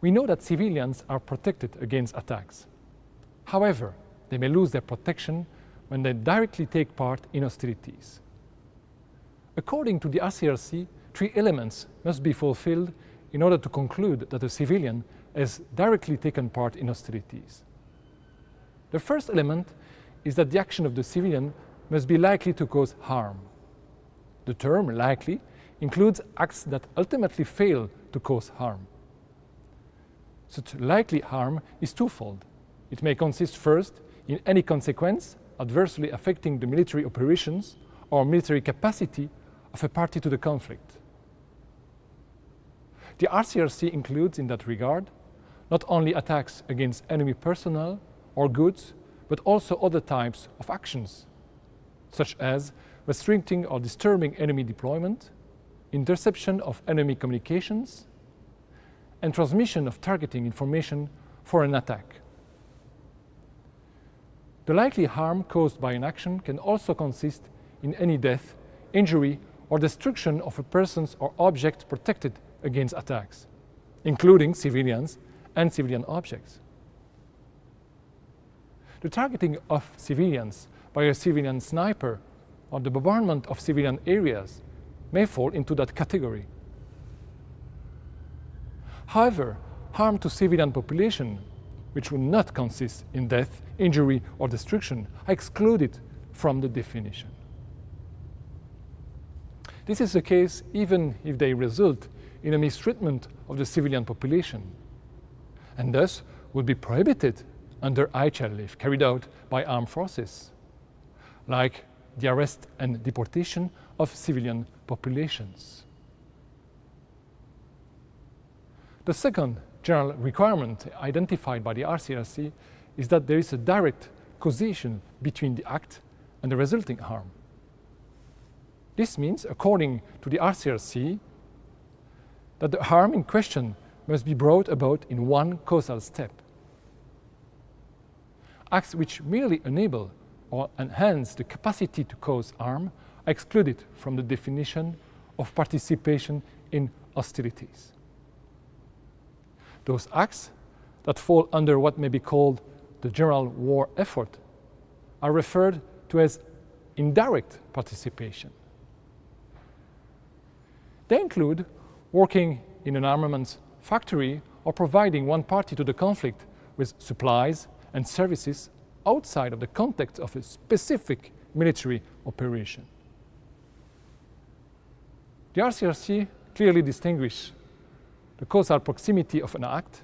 we know that civilians are protected against attacks. However, they may lose their protection when they directly take part in hostilities. According to the ICRC, three elements must be fulfilled in order to conclude that a civilian has directly taken part in hostilities. The first element is that the action of the civilian must be likely to cause harm. The term likely includes acts that ultimately fail to cause harm. Such likely harm is twofold. It may consist first in any consequence adversely affecting the military operations or military capacity of a party to the conflict. The ICRC includes in that regard not only attacks against enemy personnel or goods, but also other types of actions, such as restricting or disturbing enemy deployment, interception of enemy communications, and transmission of targeting information for an attack. The likely harm caused by an action can also consist in any death, injury or destruction of a person's or object protected against attacks, including civilians and civilian objects. The targeting of civilians by a civilian sniper or the bombardment of civilian areas may fall into that category. However, harm to civilian population which would not consist in death, injury or destruction, are excluded from the definition. This is the case even if they result in a mistreatment of the civilian population, and thus would be prohibited under IHL carried out by armed forces, like the arrest and deportation of civilian populations. The second general requirement identified by the ICRC is that there is a direct causation between the act and the resulting harm. This means, according to the ICRC, that the harm in question must be brought about in one causal step. Acts which merely enable or enhance the capacity to cause harm are excluded from the definition of participation in hostilities. Those acts that fall under what may be called the general war effort are referred to as indirect participation. They include working in an armaments factory or providing one party to the conflict with supplies and services outside of the context of a specific military operation. The ICRC clearly distinguishes the causal proximity of an act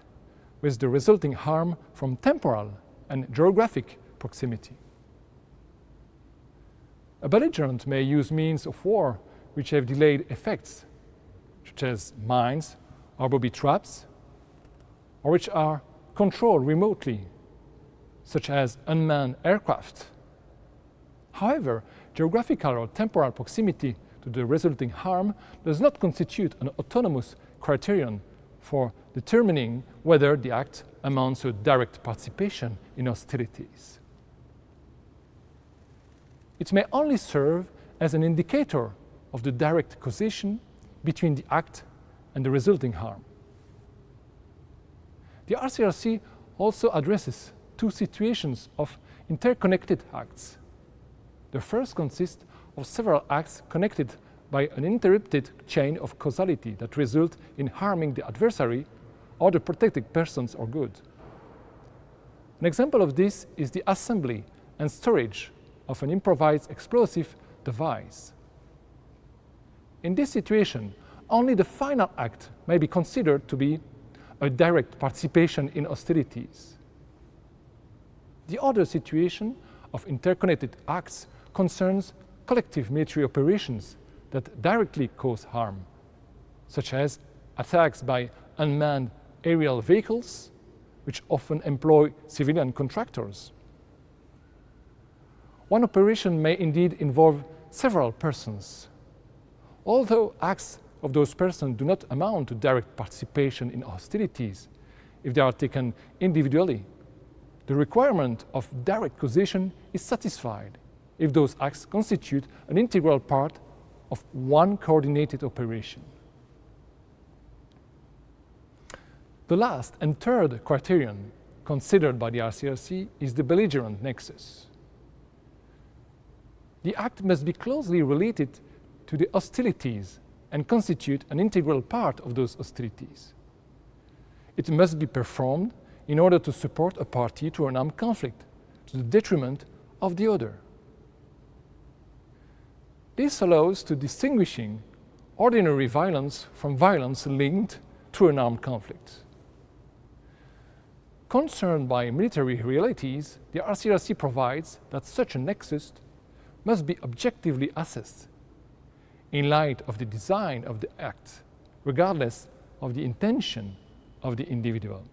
with the resulting harm from temporal and geographic proximity. A belligerent may use means of war which have delayed effects, such as mines or booby traps, or which are controlled remotely, such as unmanned aircraft. However, geographical or temporal proximity to the resulting harm does not constitute an autonomous criterion for determining whether the act amounts to direct participation in hostilities. It may only serve as an indicator of the direct causation between the act and the resulting harm. The ICRC also addresses two situations of interconnected acts. The first consists of several acts connected by an interrupted chain of causality that result in harming the adversary or the protected persons or goods. An example of this is the assembly and storage of an improvised explosive device. In this situation, only the final act may be considered to be a direct participation in hostilities. The other situation of interconnected acts concerns collective military operations that directly cause harm, such as attacks by unmanned aerial vehicles, which often employ civilian contractors. One operation may indeed involve several persons. Although acts of those persons do not amount to direct participation in hostilities, if they are taken individually, the requirement of direct causation is satisfied if those acts constitute an integral part of one coordinated operation. The last and third criterion considered by the ICRC is the belligerent nexus. The act must be closely related to the hostilities and constitute an integral part of those hostilities. It must be performed in order to support a party to an armed conflict to the detriment of the other. This allows to distinguishing ordinary violence from violence linked to an armed conflict. Concerned by military realities, the ICRC provides that such a nexus must be objectively assessed in light of the design of the act, regardless of the intention of the individual.